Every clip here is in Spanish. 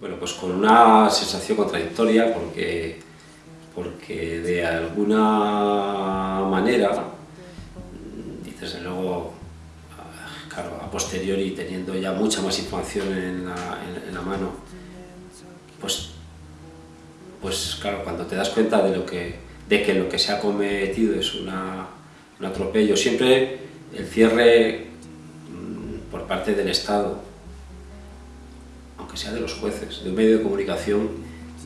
Bueno, pues con una sensación contradictoria porque, porque de alguna manera, dices de luego, claro, a posteriori teniendo ya mucha más información en la, en la mano, pues, pues claro, cuando te das cuenta de, lo que, de que lo que se ha cometido es una, un atropello, siempre el cierre mm, por parte del Estado aunque sea de los jueces, de un medio de comunicación,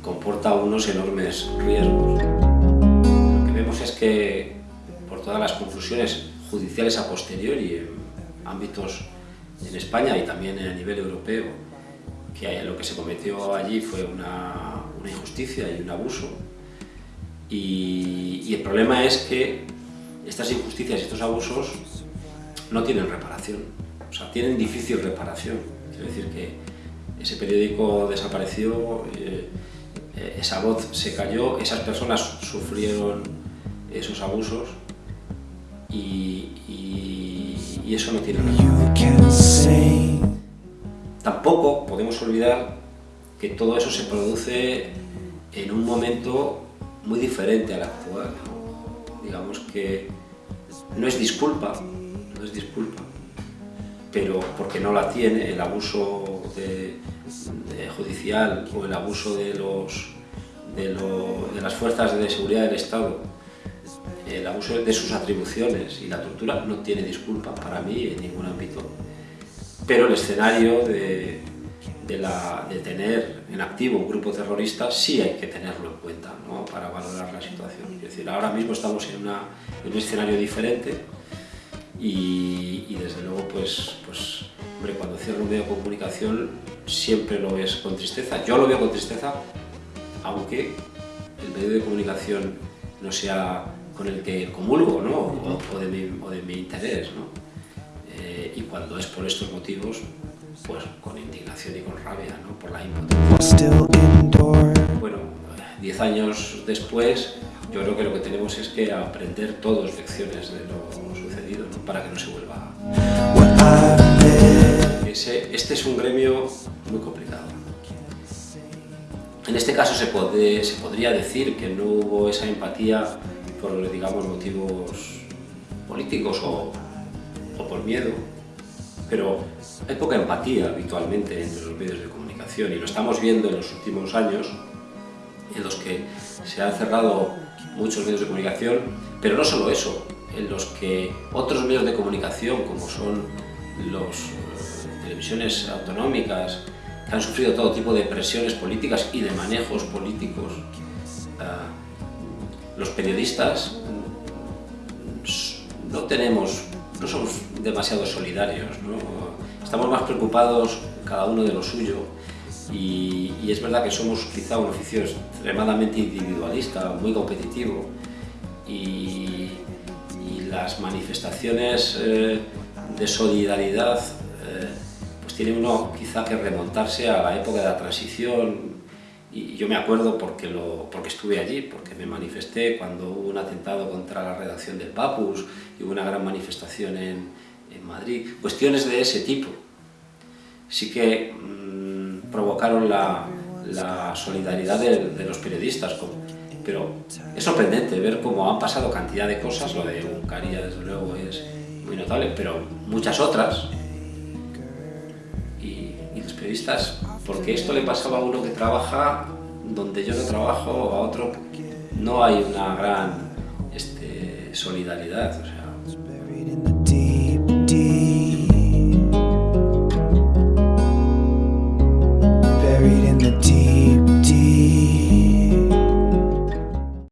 comporta unos enormes riesgos. Lo que vemos es que, por todas las conclusiones judiciales a posteriori en ámbitos en España y también a nivel europeo, que lo que se cometió allí fue una, una injusticia y un abuso. Y, y el problema es que estas injusticias y estos abusos no tienen reparación, o sea, tienen difícil reparación. Quiero decir que ese periódico desapareció, eh, eh, esa voz se cayó, esas personas sufrieron esos abusos y, eso no tiene razón. Tampoco podemos olvidar que todo eso se produce en un momento muy diferente al actual. Digamos que no es disculpa, no es disculpa, pero porque no la tiene el abuso de, judicial o el abuso de, los, de, las fuerzas de seguridad del Estado, el abuso de sus atribuciones y la tortura no tiene disculpa para mí en ningún ámbito. Pero el escenario de, de, tener en activo un grupo terrorista sí hay que tenerlo en cuenta para valorar la situación. Es decir, ahora mismo estamos en, en un escenario diferente y, desde luego, pues, pues, hombre, cuando cierro un medio de comunicación siempre lo ves con tristeza. Yo lo veo con tristeza, aunque el medio de comunicación no sea con el que comulgo, ¿no? o, de, mi, o de mi interés. ¿no? Eh, y cuando es por estos motivos, pues con indignación y con rabia, ¿no? por la impotencia. Bueno, diez años después, yo creo que lo que tenemos es que aprender todos lecciones de lo sucedido para que no se vuelva. Este es un gremio muy complicado. En este caso se, se podría decir que no hubo esa empatía por, digamos, motivos políticos o, o por miedo, pero hay poca empatía habitualmente entre los medios de comunicación y lo estamos viendo en los últimos años en los que se han cerrado muchos medios de comunicación, pero no solo eso, en los que otros medios de comunicación, como son eh, televisiones autonómicas, que han sufrido todo tipo de presiones políticas y de manejos políticos, eh, los periodistas no tenemos, no somos demasiado solidarios, estamos más preocupados cada uno de lo suyo. Y, es verdad que somos quizá un oficio extremadamente individualista, muy competitivo. Y, las manifestaciones eh, de solidaridad pues tiene uno quizá que remontarse a la época de la transición y yo me acuerdo porque, lo, porque estuve allí, porque me manifesté cuando hubo un atentado contra la redacción del Papus y hubo una gran manifestación en, en Madrid. Cuestiones de ese tipo. Sí que mmm, provocaron la, la solidaridad de, de, los periodistas, pero es sorprendente ver cómo han pasado cantidad de cosas, lo de Uncaria desde luego es muy notable, pero muchas otras, periodistas porque esto le pasaba a uno que trabaja donde yo no trabajo, a otro no hay una gran este, solidaridad. O sea.